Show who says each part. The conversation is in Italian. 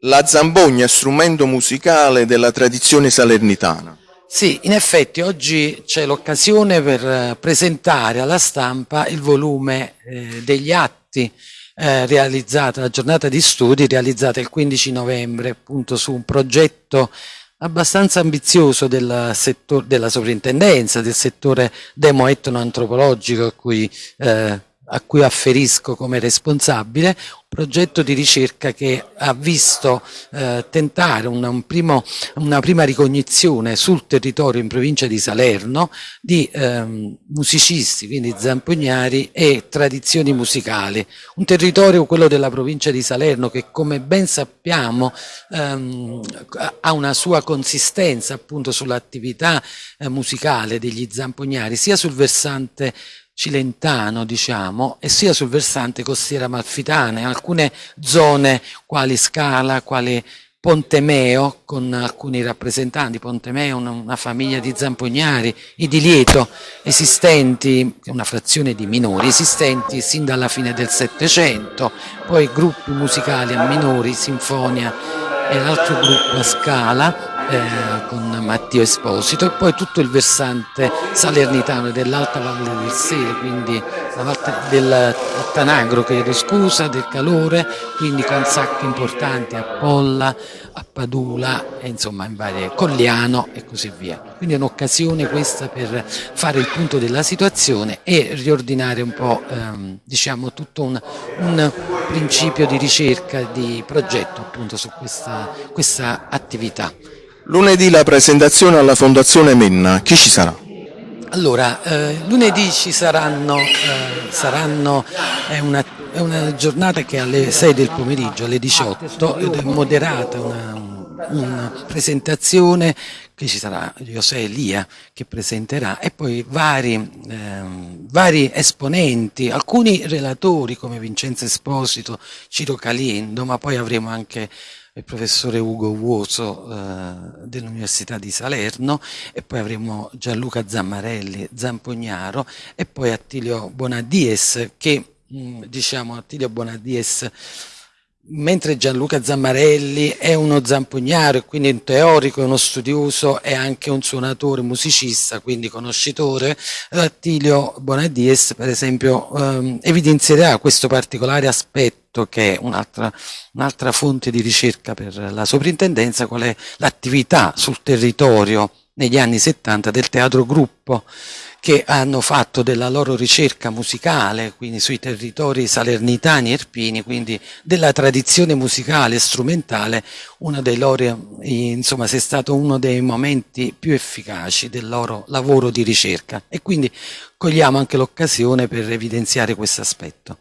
Speaker 1: La zambogna strumento musicale della tradizione salernitana.
Speaker 2: Sì, in effetti oggi c'è l'occasione per eh, presentare alla stampa il volume eh, degli atti eh, realizzata, la giornata di studi realizzata il 15 novembre appunto su un progetto abbastanza ambizioso del settore, della sovrintendenza, del settore demo-etno-antropologico a cui eh, a cui afferisco come responsabile, un progetto di ricerca che ha visto eh, tentare una, un primo, una, prima ricognizione sul territorio in provincia di Salerno di ehm, musicisti, quindi zampognari e tradizioni musicali. Un territorio, quello della provincia di Salerno, che come ben sappiamo ehm, ha una sua consistenza appunto sull'attività eh, musicale degli zampognari, sia sul versante cilentano, diciamo, e sia sul versante costiera malfitana, in alcune zone quali Scala, quali Pontemeo, con alcuni rappresentanti, Pontemeo una, una famiglia di zampognari, i di Lieto, esistenti, una frazione di minori, esistenti sin dalla fine del Settecento, poi gruppi musicali a minori, Sinfonia e l'altro gruppo a Scala, eh, con Matteo Esposito e poi tutto il versante salernitano dell'Alta Valle del Sele, quindi del Tanagro, chiedo scusa, del calore, quindi con sacche importanti a Polla, a Padula, e insomma in varie Colliano e così via. Quindi è un'occasione questa per fare il punto della situazione e riordinare un po' ehm, diciamo tutto un, un, principio di ricerca, di progetto appunto su questa, questa attività.
Speaker 1: Lunedì la presentazione alla Fondazione Menna, chi ci sarà?
Speaker 2: Allora, eh, lunedì ci saranno, eh, saranno è, una, è, una, giornata che alle 6 del pomeriggio, alle 18, ed è moderata una, una presentazione che ci sarà José Elia che presenterà e poi vari, eh, vari, esponenti, alcuni relatori come Vincenzo Esposito, Ciro Caliendo, ma poi avremo anche il professore Ugo Vuoso eh, dell'Università di Salerno e poi avremo Gianluca Zammarelli, Zampognaro e poi Attilio Bonadies che mm, diciamo Attilio Bonadies mentre Gianluca Zammarelli è uno zampognaro e quindi un teorico, uno studioso e anche un suonatore, musicista, quindi conoscitore, Attilio Bonadies per esempio ehm, evidenzierà questo particolare aspetto che è un'altra un fonte di ricerca per la soprintendenza, qual è l'attività sul territorio negli anni 70 del teatro gruppo che hanno fatto della loro ricerca musicale, quindi sui territori salernitani e irpini, quindi della tradizione musicale e strumentale, uno dei loro, insomma, sia stato uno dei momenti più efficaci del loro lavoro di ricerca e quindi cogliamo anche l'occasione per evidenziare questo aspetto.